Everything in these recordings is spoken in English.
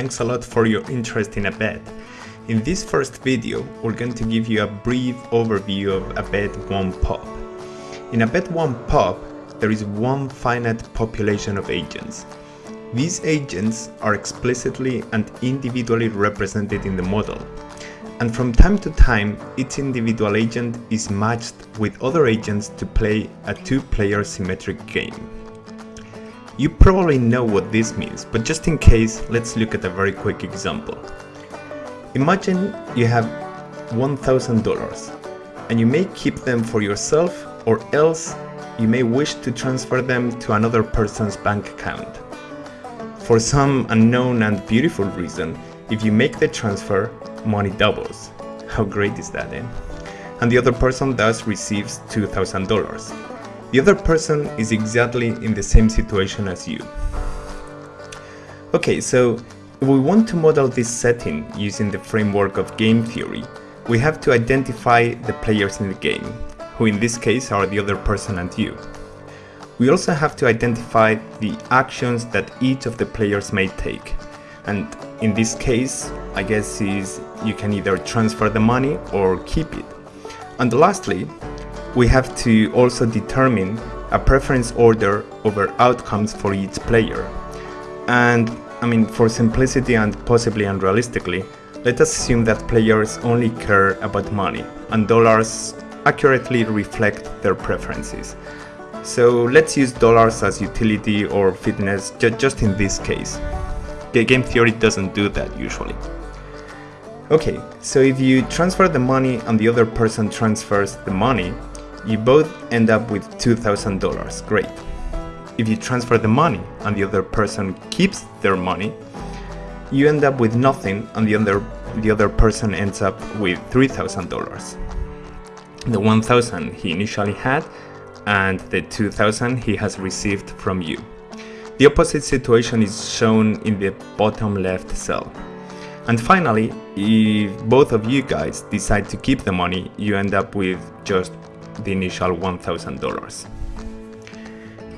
thanks a lot for your interest in Abed. In this first video, we're going to give you a brief overview of Abed 1 Pop. In Abed 1 Pop, there is one finite population of agents. These agents are explicitly and individually represented in the model, and from time to time, each individual agent is matched with other agents to play a two-player symmetric game. You probably know what this means, but just in case, let's look at a very quick example. Imagine you have $1,000 and you may keep them for yourself or else you may wish to transfer them to another person's bank account. For some unknown and beautiful reason, if you make the transfer, money doubles. How great is that, eh? And the other person thus receives $2,000. The other person is exactly in the same situation as you. Okay, so if we want to model this setting using the framework of game theory, we have to identify the players in the game, who in this case are the other person and you. We also have to identify the actions that each of the players may take, and in this case, I guess is you can either transfer the money or keep it. And lastly, we have to also determine a preference order over outcomes for each player. And I mean, for simplicity and possibly unrealistically, let us assume that players only care about money and dollars accurately reflect their preferences. So let's use dollars as utility or fitness ju just in this case. The game theory doesn't do that usually. Okay, so if you transfer the money and the other person transfers the money, you both end up with $2,000, great. If you transfer the money and the other person keeps their money, you end up with nothing and the other, the other person ends up with $3,000. The 1,000 he initially had and the 2,000 he has received from you. The opposite situation is shown in the bottom left cell. And finally, if both of you guys decide to keep the money, you end up with just the initial $1,000.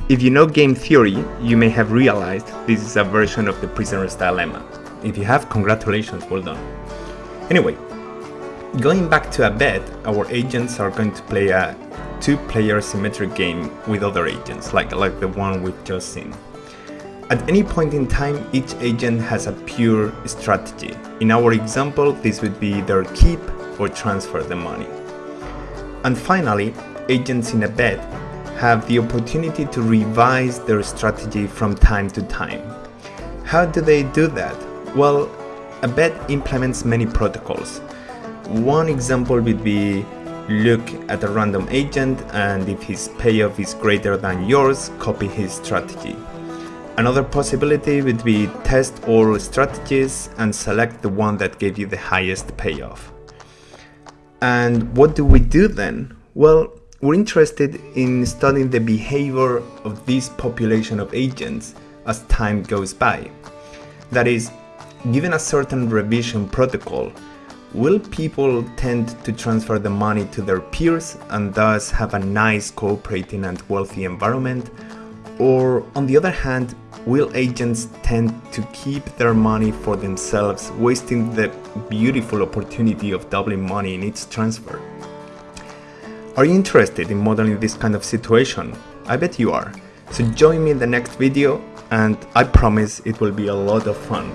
If you know game theory, you may have realized this is a version of the prisoner's dilemma. If you have, congratulations, well done. Anyway, going back to Abed, our agents are going to play a two-player symmetric game with other agents, like, like the one we've just seen. At any point in time, each agent has a pure strategy. In our example, this would be either keep or transfer the money. And finally, agents in Abed have the opportunity to revise their strategy from time to time. How do they do that? Well, Abed implements many protocols. One example would be look at a random agent and if his payoff is greater than yours, copy his strategy. Another possibility would be test all strategies and select the one that gave you the highest payoff. And what do we do then? Well, we're interested in studying the behavior of this population of agents as time goes by. That is, given a certain revision protocol, will people tend to transfer the money to their peers and thus have a nice cooperating and wealthy environment? Or on the other hand, will agents tend to keep their money for themselves, wasting the beautiful opportunity of doubling money in each transfer? Are you interested in modeling this kind of situation? I bet you are. So join me in the next video and I promise it will be a lot of fun.